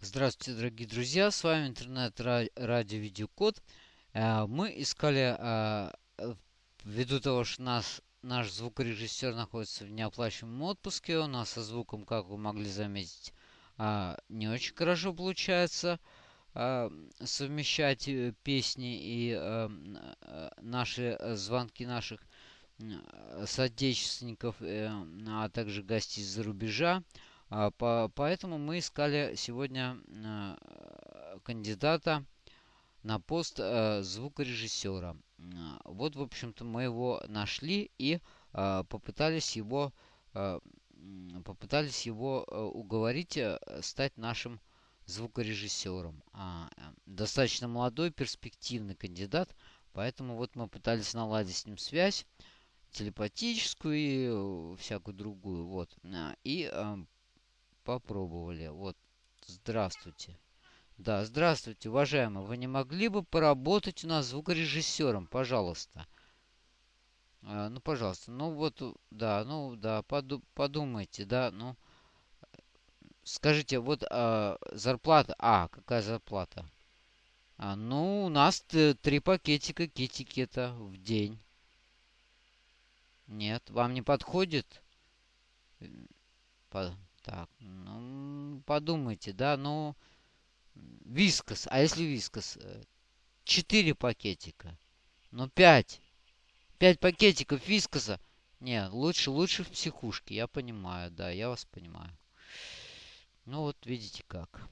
Здравствуйте, дорогие друзья! С вами интернет-радио Видеокод. Э, мы искали, э, ввиду того, что нас, наш звукорежиссер находится в неоплачиваемом отпуске, у нас со звуком, как вы могли заметить, э, не очень хорошо получается совмещать песни и наши звонки наших соотечественников, а также гостей из-за рубежа. А, по, поэтому мы искали сегодня э, кандидата на пост э, звукорежиссера. Вот, в общем-то, мы его нашли и э, попытались его попытались его уговорить стать нашим звукорежиссером. А, достаточно молодой, перспективный кандидат, поэтому вот мы пытались наладить с ним связь телепатическую и всякую другую. Вот. И попробовали. Вот, здравствуйте. Да, здравствуйте, уважаемый. Вы не могли бы поработать у нас звукорежиссером, пожалуйста? А, ну, пожалуйста. Ну, вот, да, ну, да, поду подумайте, да, ну. Скажите, вот а, зарплата... А, какая зарплата? А, ну, у нас три пакетика китикета в день. Нет, вам не подходит? По так, подумайте, да, ну, вискос. А если вискос? Э, четыре пакетика. Ну, пять. Пять пакетиков вискоса. Не, лучше, лучше в психушке. Я понимаю, да, я вас понимаю. Ну, вот видите как.